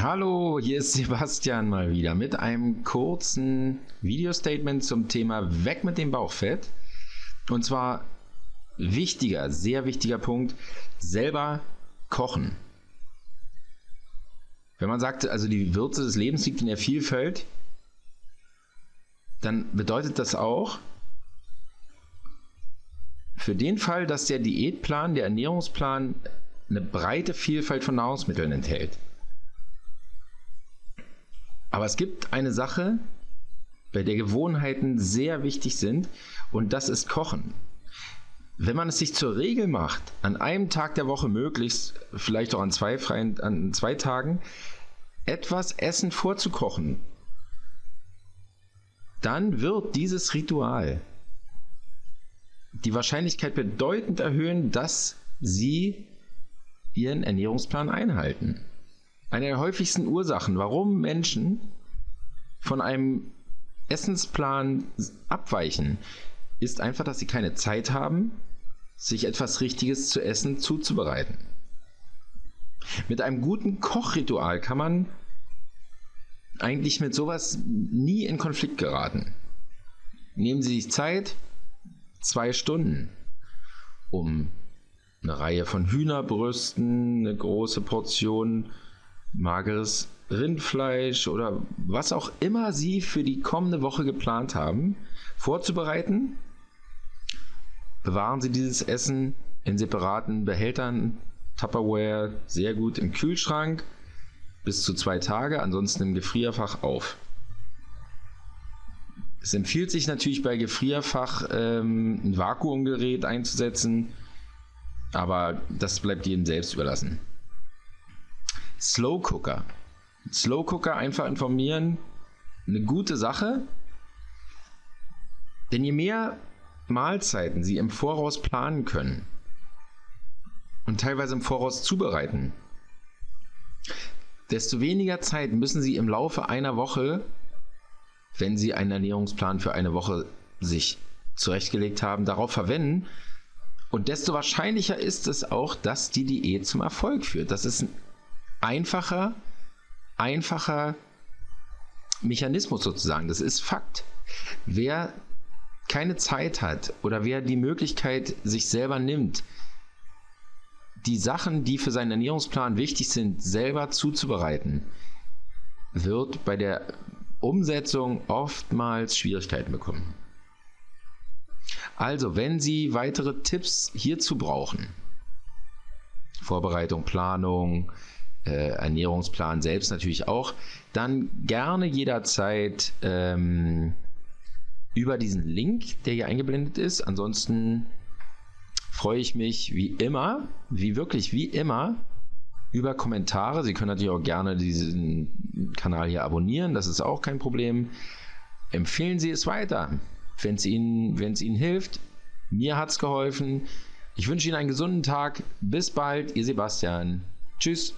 Hallo, hier ist Sebastian mal wieder mit einem kurzen Video-Statement zum Thema Weg mit dem Bauchfett. Und zwar wichtiger, sehr wichtiger Punkt, selber kochen. Wenn man sagt, also die Würze des Lebens liegt in der Vielfalt, dann bedeutet das auch, für den Fall, dass der Diätplan, der Ernährungsplan eine breite Vielfalt von Nahrungsmitteln enthält, aber es gibt eine Sache, bei der Gewohnheiten sehr wichtig sind und das ist Kochen. Wenn man es sich zur Regel macht, an einem Tag der Woche möglichst, vielleicht auch an zwei freien, an zwei Tagen, etwas Essen vorzukochen, dann wird dieses Ritual die Wahrscheinlichkeit bedeutend erhöhen, dass Sie Ihren Ernährungsplan einhalten. Eine der häufigsten Ursachen, warum Menschen von einem Essensplan abweichen, ist einfach, dass sie keine Zeit haben, sich etwas Richtiges zu essen zuzubereiten. Mit einem guten Kochritual kann man eigentlich mit sowas nie in Konflikt geraten. Nehmen Sie sich Zeit, zwei Stunden, um eine Reihe von Hühnerbrüsten, eine große Portion mageres Rindfleisch oder was auch immer Sie für die kommende Woche geplant haben, vorzubereiten. Bewahren Sie dieses Essen in separaten Behältern, Tupperware, sehr gut im Kühlschrank, bis zu zwei Tage, ansonsten im Gefrierfach auf. Es empfiehlt sich natürlich bei Gefrierfach ähm, ein Vakuumgerät einzusetzen, aber das bleibt jedem selbst überlassen. Slow Cooker. Slow Cooker einfach informieren. Eine gute Sache. Denn je mehr Mahlzeiten Sie im Voraus planen können und teilweise im Voraus zubereiten, desto weniger Zeit müssen Sie im Laufe einer Woche, wenn Sie einen Ernährungsplan für eine Woche sich zurechtgelegt haben, darauf verwenden. Und desto wahrscheinlicher ist es auch, dass die Diät zum Erfolg führt. Das ist ein einfacher, einfacher Mechanismus sozusagen. Das ist Fakt. Wer keine Zeit hat oder wer die Möglichkeit sich selber nimmt, die Sachen, die für seinen Ernährungsplan wichtig sind, selber zuzubereiten, wird bei der Umsetzung oftmals Schwierigkeiten bekommen. Also, wenn Sie weitere Tipps hierzu brauchen, Vorbereitung, Planung, äh, Ernährungsplan selbst natürlich auch, dann gerne jederzeit ähm, über diesen Link, der hier eingeblendet ist. Ansonsten freue ich mich wie immer, wie wirklich wie immer, über Kommentare. Sie können natürlich auch gerne diesen Kanal hier abonnieren, das ist auch kein Problem. Empfehlen Sie es weiter, wenn es Ihnen, wenn es Ihnen hilft. Mir hat es geholfen. Ich wünsche Ihnen einen gesunden Tag. Bis bald, Ihr Sebastian. Tschüss.